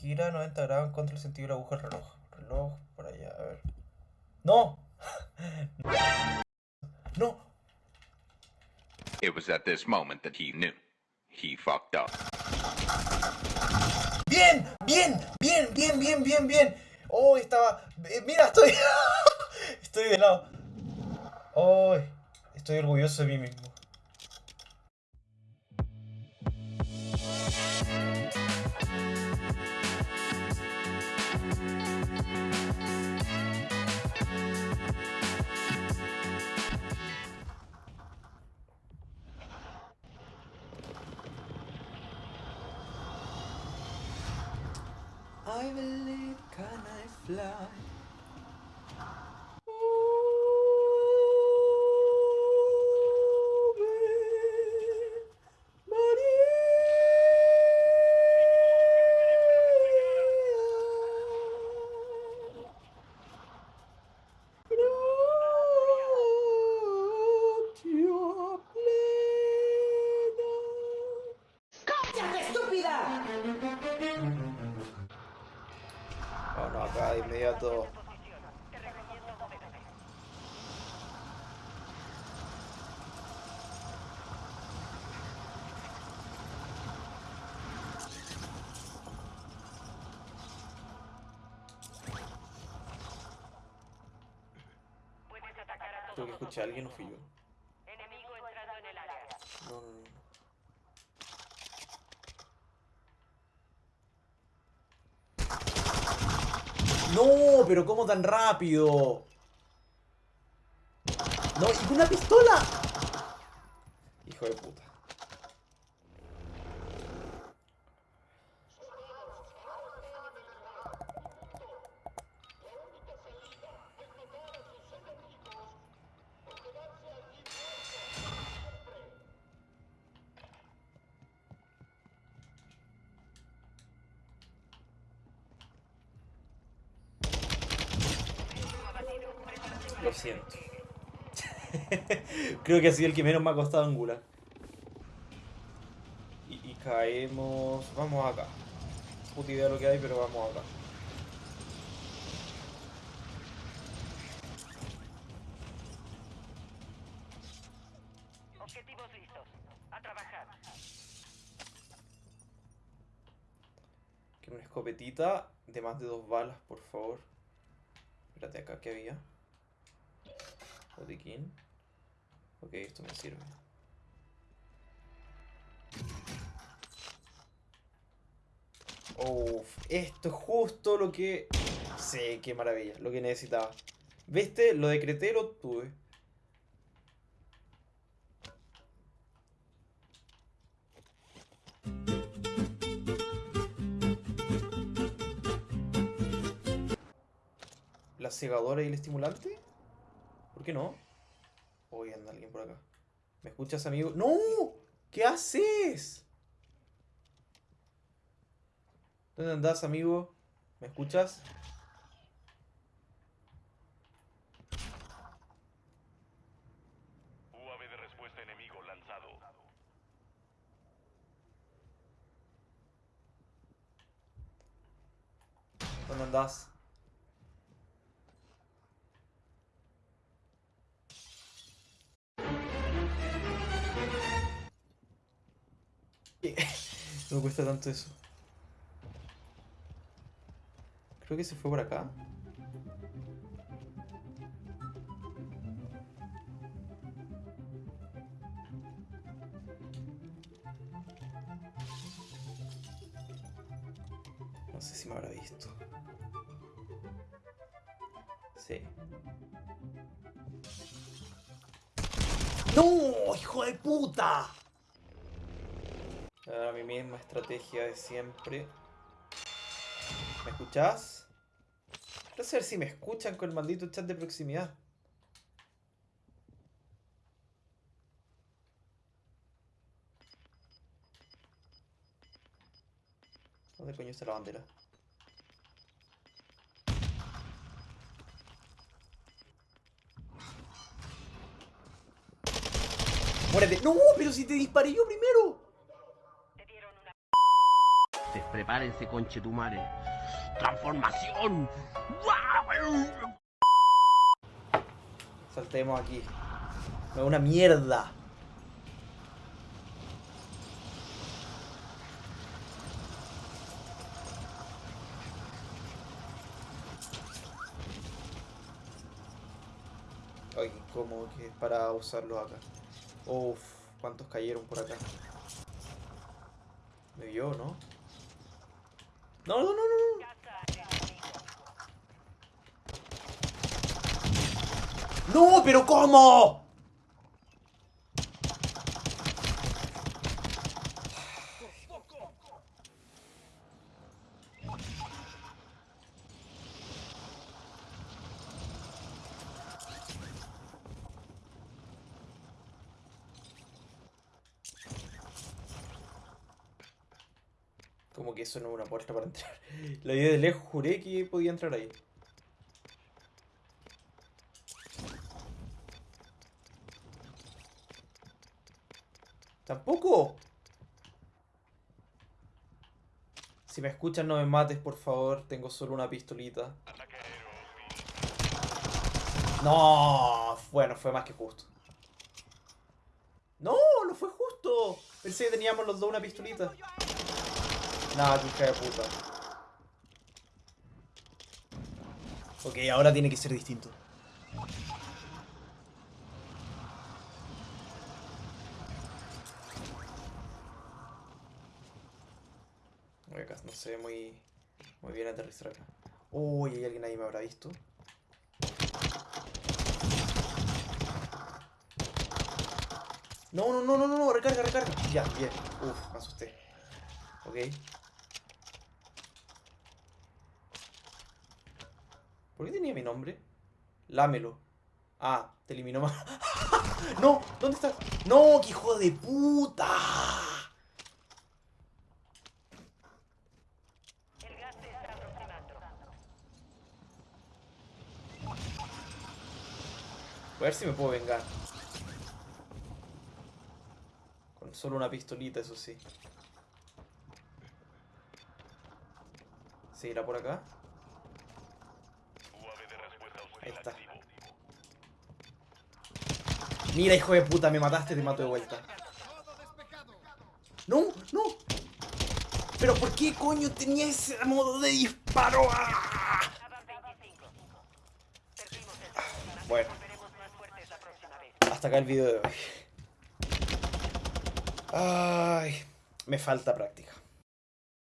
Gira 90 grados en contra del sentido de la aguja del reloj. Reloj, por allá, a ver. ¡No! ¡No! It was at this moment that he knew. He fucked up. ¡Bien! ¡Bien! ¡Bien! ¡Bien! ¡Bien! ¡Bien! ¡Bien! ¡Oh! Estaba... eh, ¡Mira! Estoy... estoy de lado. ¡Oh! Estoy orgulloso de mí mismo. I believe can I fly? De inmediato. Creo que escuché a alguien o fui yo. Enemigo entrando en el área. No, no, no. No, pero ¿cómo tan rápido? No, y con una pistola. Hijo de puta. Lo siento. Creo que ha sido el que menos me ha costado angular. Y, y caemos... Vamos acá. Puta idea de lo que hay, pero vamos acá. Objetivos listos. A trabajar. Que una escopetita de más de dos balas, por favor. Espérate, acá, ¿qué había? Botiquín. Ok, esto me sirve. Uf, esto es justo lo que... Sí, qué maravilla, lo que necesitaba. ¿Viste? Lo decreté, lo obtuve. ¿La cegadora y el estimulante? ¿Por qué no? Hoy anda alguien por acá. ¿Me escuchas, amigo? ¡No! ¿Qué haces? ¿Dónde andás, amigo? ¿Me escuchas? UAV de respuesta enemigo lanzado. ¿Dónde andás? No cuesta tanto eso. Creo que se fue por acá. No sé si me habrá visto. Sí. ¡No! ¡Hijo de puta! Ahora mi misma estrategia de siempre. ¿Me escuchás? Quiero saber si me escuchan con el maldito chat de proximidad. ¿Dónde coño está la bandera? ¡Muérete! ¡No! ¡Pero si te disparé yo primero! Te dieron una Te Prepárense, conchetumare. ¡Transformación! Saltemos aquí. No, una mierda. Ay, cómodo que es para usarlos acá. Uf, cuántos cayeron por acá. Me vio, ¿no? No, no, no, no. no. ¿Pero cómo? Como que eso no es una puerta para entrar. La idea de lejos juré que podía entrar ahí. ¿Tampoco? Si me escuchan no me mates, por favor. Tengo solo una pistolita. No, bueno, fue más que justo. No, no fue justo. Pensé que teníamos los dos una pistolita. Nada, hija de puta. Ok, ahora tiene que ser distinto. Acá no se ve muy, muy bien aterrizar acá. Uy, hay alguien ahí me habrá visto. No, no, no, no, no, recarga, recarga. Ya, bien. Uf, me asusté. Ok. ¿Por qué tenía mi nombre? Lámelo. Ah, te eliminó más. no, ¿dónde estás? No, qué hijo de puta. El gas se está aproximando. Voy a ver si me puedo vengar. Con solo una pistolita, eso sí. ¿Seguirá por acá? UAV de respuesta hostil Mira, hijo de puta, me mataste, te mato de vuelta. No, no. Pero ¿por qué coño tenía ese modo de disparo? ¡Ah! Avan 25. Perdimos el Bueno, hasta acá el video de hoy. Ay, me falta práctica.